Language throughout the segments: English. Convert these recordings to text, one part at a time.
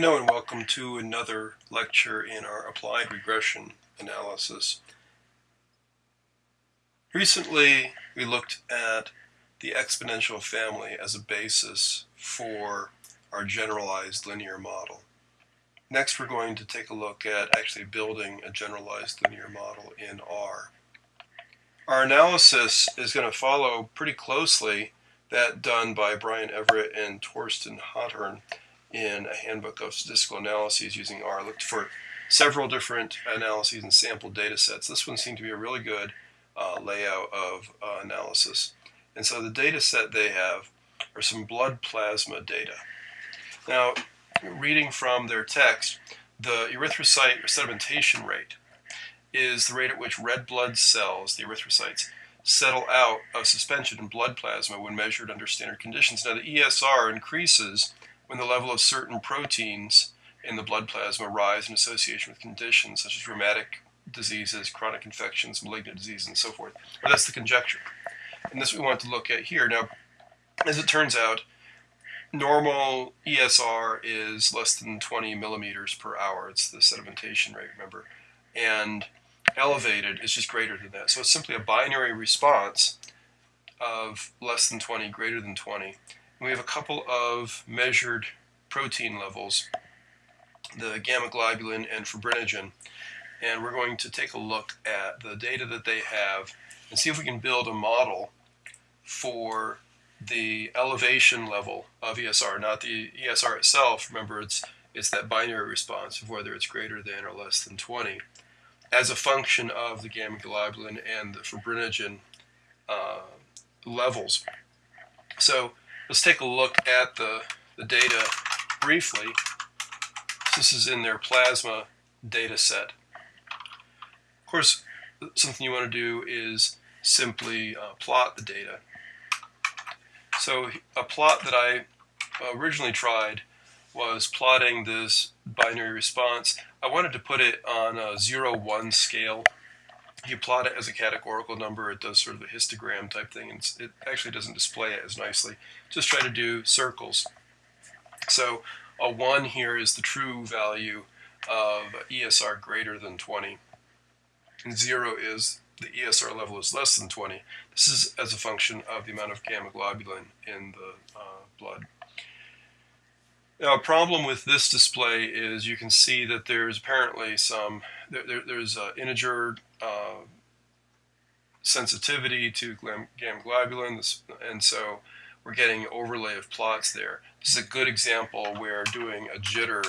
Hello and welcome to another lecture in our applied regression analysis. Recently we looked at the exponential family as a basis for our generalized linear model. Next we're going to take a look at actually building a generalized linear model in R. Our analysis is going to follow pretty closely that done by Brian Everitt and Torsten Hothorn in a handbook of statistical analyses using R. I looked for several different analyses and sample data sets. This one seemed to be a really good uh, layout of uh, analysis. And so the data set they have are some blood plasma data. Now, reading from their text, the erythrocyte sedimentation rate is the rate at which red blood cells, the erythrocytes, settle out of suspension in blood plasma when measured under standard conditions. Now, the ESR increases when the level of certain proteins in the blood plasma rise in association with conditions such as rheumatic diseases, chronic infections, malignant disease, and so forth. Or that's the conjecture. And this we want to look at here. Now, as it turns out, normal ESR is less than 20 millimeters per hour. It's the sedimentation rate, remember. And elevated is just greater than that. So it's simply a binary response of less than 20, greater than 20 we have a couple of measured protein levels, the gamma globulin and fibrinogen, and we're going to take a look at the data that they have and see if we can build a model for the elevation level of ESR, not the ESR itself. Remember, it's it's that binary response of whether it's greater than or less than 20 as a function of the gamma globulin and the fibrinogen uh, levels. So Let's take a look at the, the data briefly. This is in their plasma data set. Of course, something you want to do is simply uh, plot the data. So a plot that I originally tried was plotting this binary response. I wanted to put it on a 0-1 scale you plot it as a categorical number, it does sort of a histogram type thing, and it actually doesn't display it as nicely. Just try to do circles. So a 1 here is the true value of ESR greater than 20, and 0 is the ESR level is less than 20. This is as a function of the amount of gamma globulin in the uh, blood. Now, a problem with this display is you can see that there's apparently some, there, there, there's an integer uh, sensitivity to gamma globulin, and so we're getting overlay of plots there. This is a good example where doing a jitter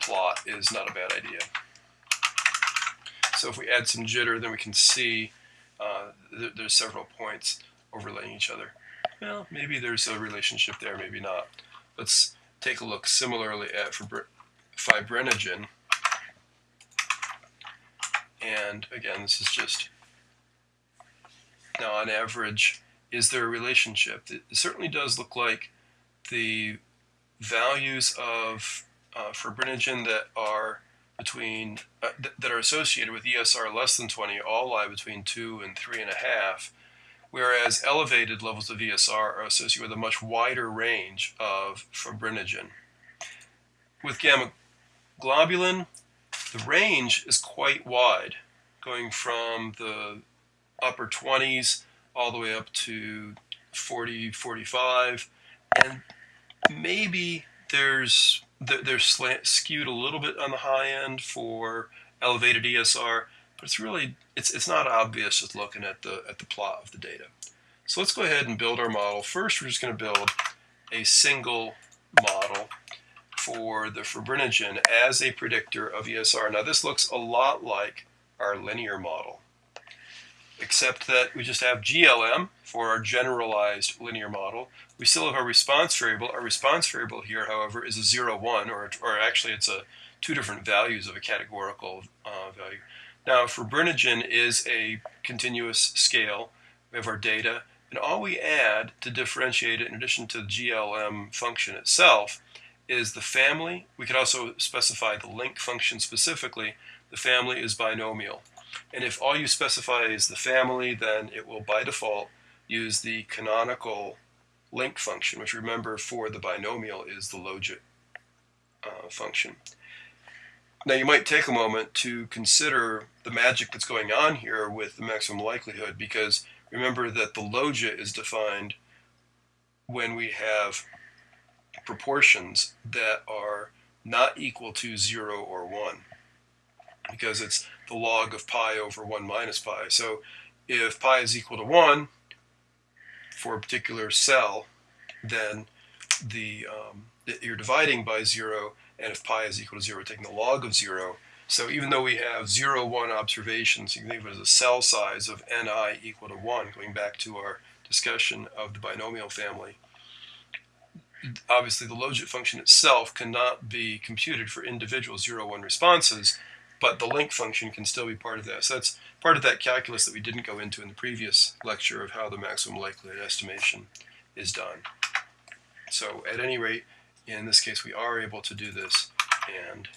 plot is not a bad idea. So if we add some jitter, then we can see uh, th there's several points overlaying each other. Well, maybe there's a relationship there, maybe not. Let's take a look similarly at fibrinogen. And again, this is just, now on average, is there a relationship? It certainly does look like the values of uh, fibrinogen that are between uh, th that are associated with ESR less than 20 all lie between 2 and 3.5 whereas elevated levels of ESR are associated with a much wider range of fibrinogen. With gamma globulin, the range is quite wide, going from the upper 20s all the way up to 40, 45, and maybe there's they're skewed a little bit on the high end for elevated ESR, but it's really, it's, it's not obvious just looking at the, at the plot of the data. So let's go ahead and build our model. First, we're just going to build a single model for the fibrinogen as a predictor of ESR. Now this looks a lot like our linear model, except that we just have GLM for our generalized linear model. We still have our response variable. Our response variable here, however, is a 0, 1, or, or actually it's a two different values of a categorical uh, value. Now, for fibrinogen is a continuous scale. We have our data, and all we add to differentiate it, in addition to the GLM function itself, is the family. We could also specify the link function specifically. The family is binomial. And if all you specify is the family, then it will, by default, use the canonical link function, which remember for the binomial is the logit uh, function. Now you might take a moment to consider the magic that's going on here with the maximum likelihood because remember that the logit is defined when we have proportions that are not equal to 0 or 1 because it's the log of pi over 1 minus pi. So if pi is equal to 1 for a particular cell, then the um, you're dividing by 0, and if pi is equal to 0, taking the log of 0. So even though we have 0, 1 observations, you can think of it as a cell size of ni equal to 1, going back to our discussion of the binomial family. Obviously, the logit function itself cannot be computed for individual 0, 1 responses, but the link function can still be part of that. So that's part of that calculus that we didn't go into in the previous lecture of how the maximum likelihood estimation is done. So at any rate, in this case, we are able to do this, and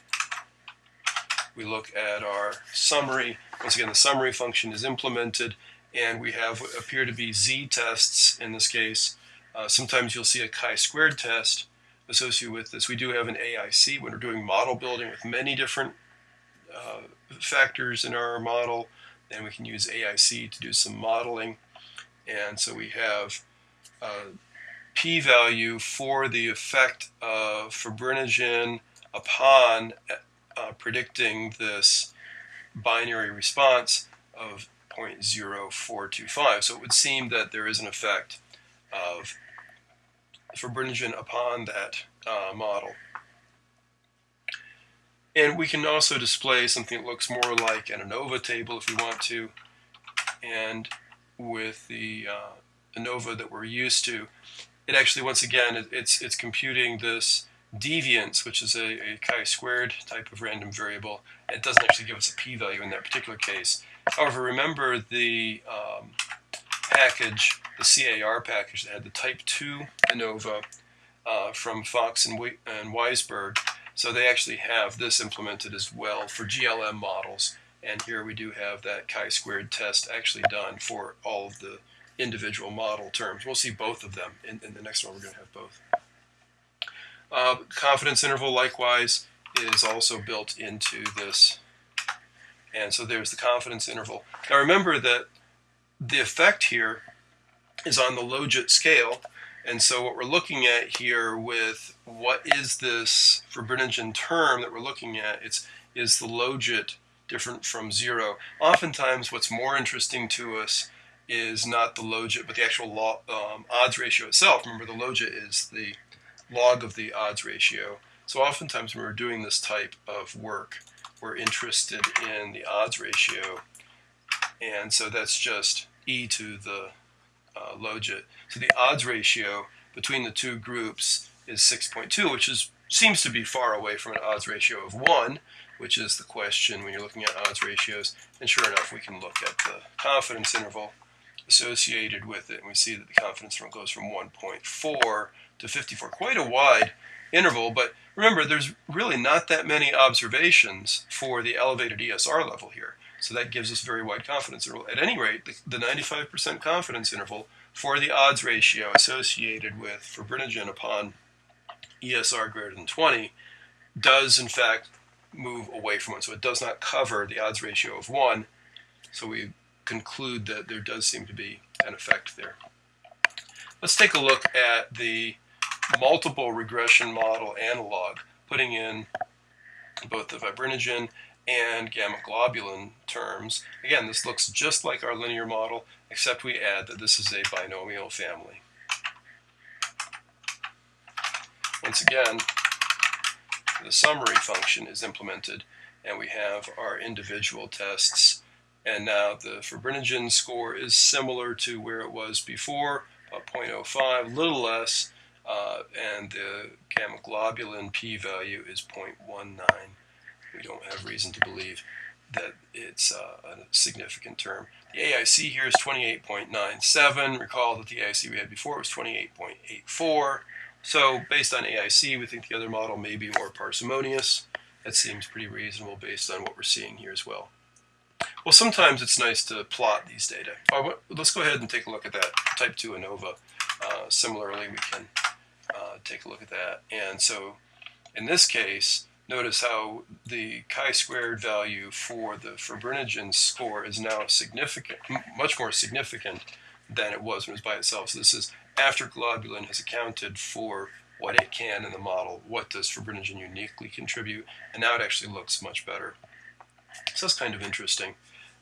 we look at our summary. Once again, the summary function is implemented, and we have what appear to be z-tests in this case. Uh, sometimes you'll see a chi-squared test associated with this. We do have an AIC when we're doing model building with many different uh, factors in our model, and we can use AIC to do some modeling. And so we have uh, p-value for the effect of fibrinogen upon uh, predicting this binary response of 0.0425. So it would seem that there is an effect of fibrinogen upon that uh, model. And we can also display something that looks more like an ANOVA table if we want to. And with the uh, ANOVA that we're used to, it actually, once again, it, it's, it's computing this deviance, which is a, a chi-squared type of random variable. It doesn't actually give us a p-value in that particular case. However, remember the um, package, the CAR package that had the type 2 ANOVA uh, from Fox and, and Weisberg so they actually have this implemented as well for GLM models. And here we do have that chi-squared test actually done for all of the individual model terms. We'll see both of them. In, in the next one, we're going to have both. Uh, confidence interval, likewise, is also built into this. And so there's the confidence interval. Now remember that the effect here is on the logit scale, and so what we're looking at here with what is this fibrinogen term that we're looking at, it's is the logit different from zero. Oftentimes what's more interesting to us is not the logit, but the actual um, odds ratio itself. Remember the logit is the log of the odds ratio. So oftentimes when we're doing this type of work, we're interested in the odds ratio. And so that's just e to the uh, logit. So the odds ratio between the two groups is 6.2, which is seems to be far away from an odds ratio of 1, which is the question when you're looking at odds ratios. And sure enough, we can look at the confidence interval associated with it, and we see that the confidence interval goes from 1.4 to 54, quite a wide interval, but remember, there's really not that many observations for the elevated ESR level here. So that gives us very wide confidence interval. At any rate, the 95% confidence interval for the odds ratio associated with fibrinogen upon ESR greater than 20 does in fact move away from 1. So it does not cover the odds ratio of 1. So we conclude that there does seem to be an effect there. Let's take a look at the multiple regression model analog, putting in both the fibrinogen and gamma globulin terms. Again, this looks just like our linear model, except we add that this is a binomial family. Once again, the summary function is implemented, and we have our individual tests. And now the fibrinogen score is similar to where it was before, about 0.05, a little less, uh, and the gamma globulin p-value is 0.19 we don't have reason to believe that it's uh, a significant term. The AIC here is 28.97. Recall that the AIC we had before was 28.84. So based on AIC, we think the other model may be more parsimonious. That seems pretty reasonable based on what we're seeing here as well. Well, sometimes it's nice to plot these data. Uh, let's go ahead and take a look at that type 2 ANOVA. Uh, similarly, we can uh, take a look at that. And so In this case, notice how the chi-squared value for the fibrinogen score is now significant, much more significant than it was when it was by itself. So this is after globulin has accounted for what it can in the model, what does fibrinogen uniquely contribute, and now it actually looks much better. So that's kind of interesting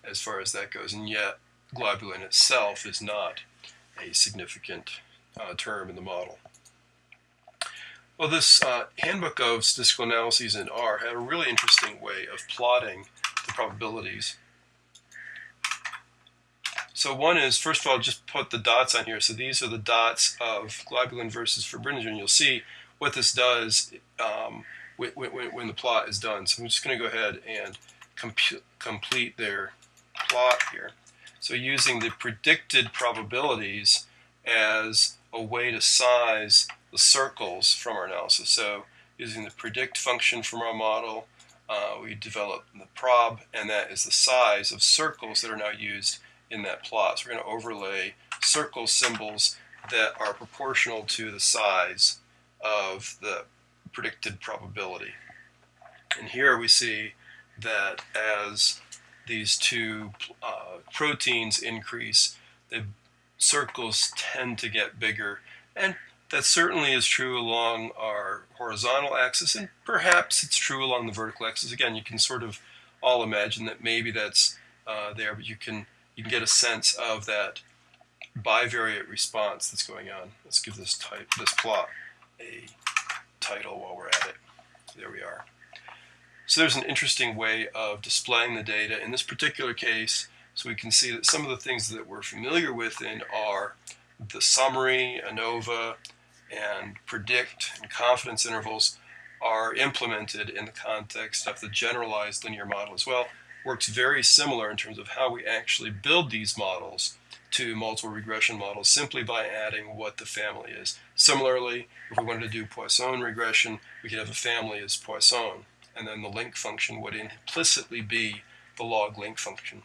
as far as that goes, and yet globulin itself is not a significant uh, term in the model. Well, this uh, handbook of statistical analyses in R had a really interesting way of plotting the probabilities. So one is, first of all, just put the dots on here. So these are the dots of globulin versus fibrinogen. You'll see what this does um, when, when, when, the plot is done. So I'm just going to go ahead and complete their plot here. So using the predicted probabilities as a way to size the circles from our analysis. So using the predict function from our model, uh, we develop the prob, and that is the size of circles that are now used in that plot. So we're going to overlay circle symbols that are proportional to the size of the predicted probability. And here we see that as these two uh, proteins increase, the circles tend to get bigger. And that certainly is true along our horizontal axis, and perhaps it's true along the vertical axis. Again, you can sort of all imagine that maybe that's uh, there, but you can you can get a sense of that bivariate response that's going on. Let's give this type this plot a title while we're at it. There we are. So there's an interesting way of displaying the data. In this particular case, so we can see that some of the things that we're familiar with in R the summary, ANOVA, and predict and confidence intervals are implemented in the context of the generalized linear model as well. Works very similar in terms of how we actually build these models to multiple regression models simply by adding what the family is. Similarly, if we wanted to do Poisson regression, we could have a family as Poisson and then the link function would implicitly be the log link function.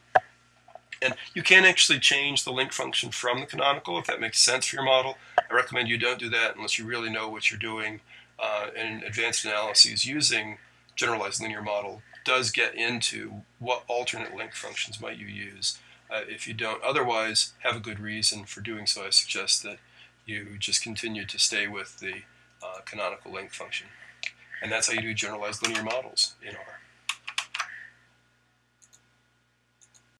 And you can actually change the link function from the canonical if that makes sense for your model. I recommend you don't do that unless you really know what you're doing. Uh, and advanced analyses using generalized linear model does get into what alternate link functions might you use. Uh, if you don't otherwise have a good reason for doing so, I suggest that you just continue to stay with the uh, canonical link function. And that's how you do generalized linear models in R.